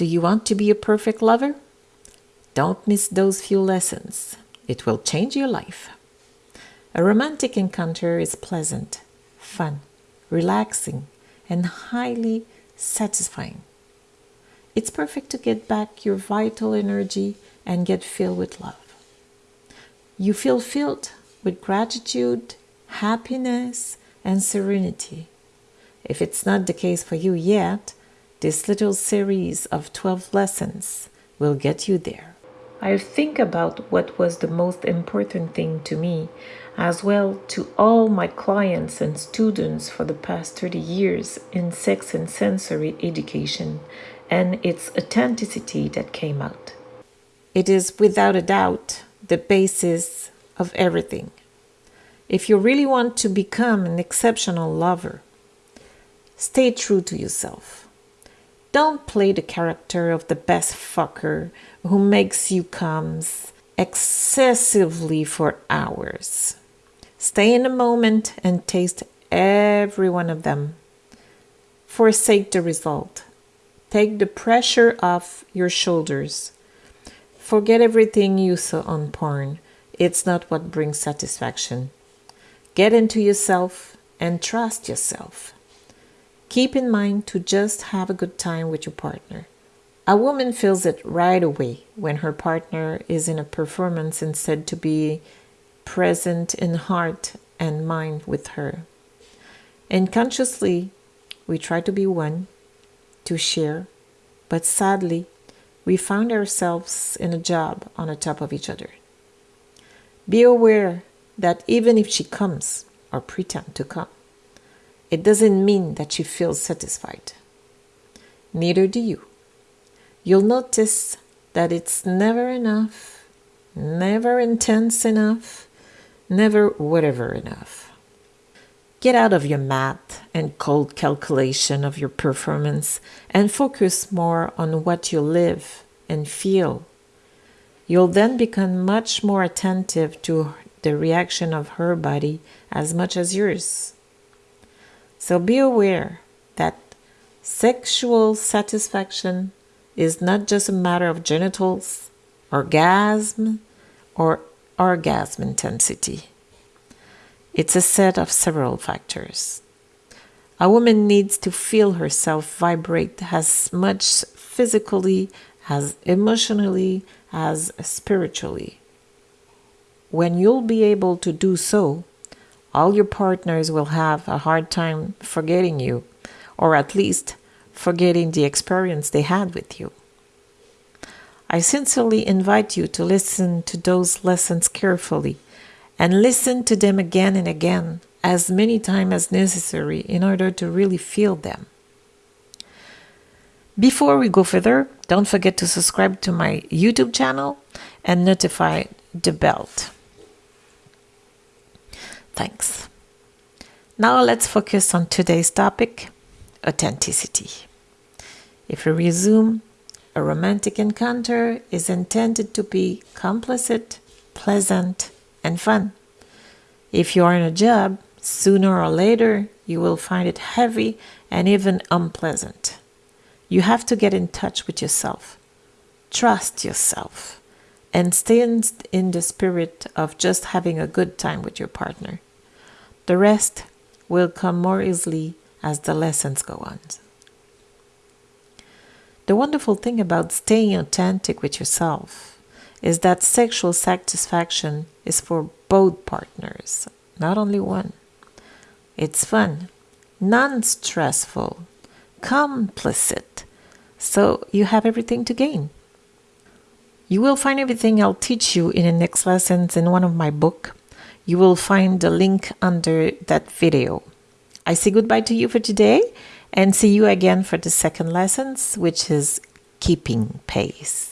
Do you want to be a perfect lover? Don't miss those few lessons. It will change your life. A romantic encounter is pleasant, fun, relaxing, and highly satisfying. It's perfect to get back your vital energy and get filled with love. You feel filled with gratitude, happiness, and serenity. If it's not the case for you yet, this little series of 12 lessons will get you there. I think about what was the most important thing to me, as well to all my clients and students for the past 30 years in sex and sensory education, and its authenticity that came out. It is without a doubt the basis of everything. If you really want to become an exceptional lover, stay true to yourself. Don't play the character of the best fucker who makes you comes excessively for hours. Stay in the moment and taste every one of them. Forsake the result. Take the pressure off your shoulders. Forget everything you saw on porn. It's not what brings satisfaction. Get into yourself and trust yourself. Keep in mind to just have a good time with your partner. A woman feels it right away when her partner is in a performance instead to be present in heart and mind with her. And consciously, we try to be one, to share, but sadly, we found ourselves in a job on the top of each other. Be aware that even if she comes or pretend to come, it doesn't mean that she feels satisfied. Neither do you. You'll notice that it's never enough, never intense enough, never whatever enough. Get out of your math and cold calculation of your performance and focus more on what you live and feel. You'll then become much more attentive to the reaction of her body as much as yours. So be aware that sexual satisfaction is not just a matter of genitals, orgasm, or orgasm intensity. It's a set of several factors. A woman needs to feel herself vibrate as much physically as emotionally as spiritually. When you'll be able to do so, all your partners will have a hard time forgetting you, or at least forgetting the experience they had with you. I sincerely invite you to listen to those lessons carefully and listen to them again and again as many times as necessary in order to really feel them. Before we go further, don't forget to subscribe to my YouTube channel and notify the belt. Thanks. Now let's focus on today's topic authenticity. If we resume a romantic encounter is intended to be complicit, pleasant, and fun. If you are in a job, sooner or later you will find it heavy and even unpleasant. You have to get in touch with yourself, trust yourself, and stay in the spirit of just having a good time with your partner. The rest will come more easily as the lessons go on. The wonderful thing about staying authentic with yourself is that sexual satisfaction is for both partners, not only one. It's fun, non stressful, complicit, so you have everything to gain. You will find everything I'll teach you in the next lessons in one of my book. You will find the link under that video. I say goodbye to you for today and see you again for the second lessons, which is keeping pace.